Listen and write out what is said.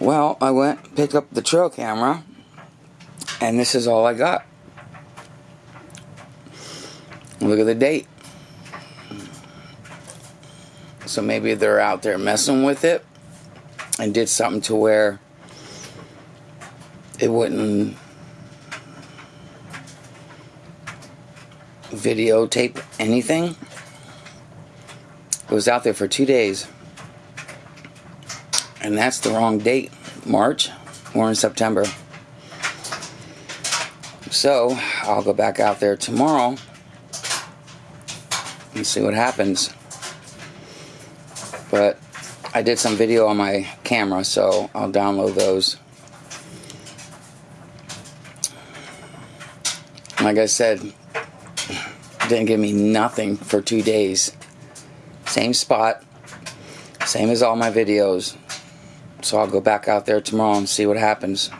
Well, I went, picked up the trail camera, and this is all I got. Look at the date. So maybe they're out there messing with it and did something to where it wouldn't videotape anything. It was out there for two days. And that's the wrong date. March. We're in September. So, I'll go back out there tomorrow and see what happens. But I did some video on my camera, so I'll download those. Like I said, didn't give me nothing for two days. Same spot, same as all my videos. So I'll go back out there tomorrow and see what happens.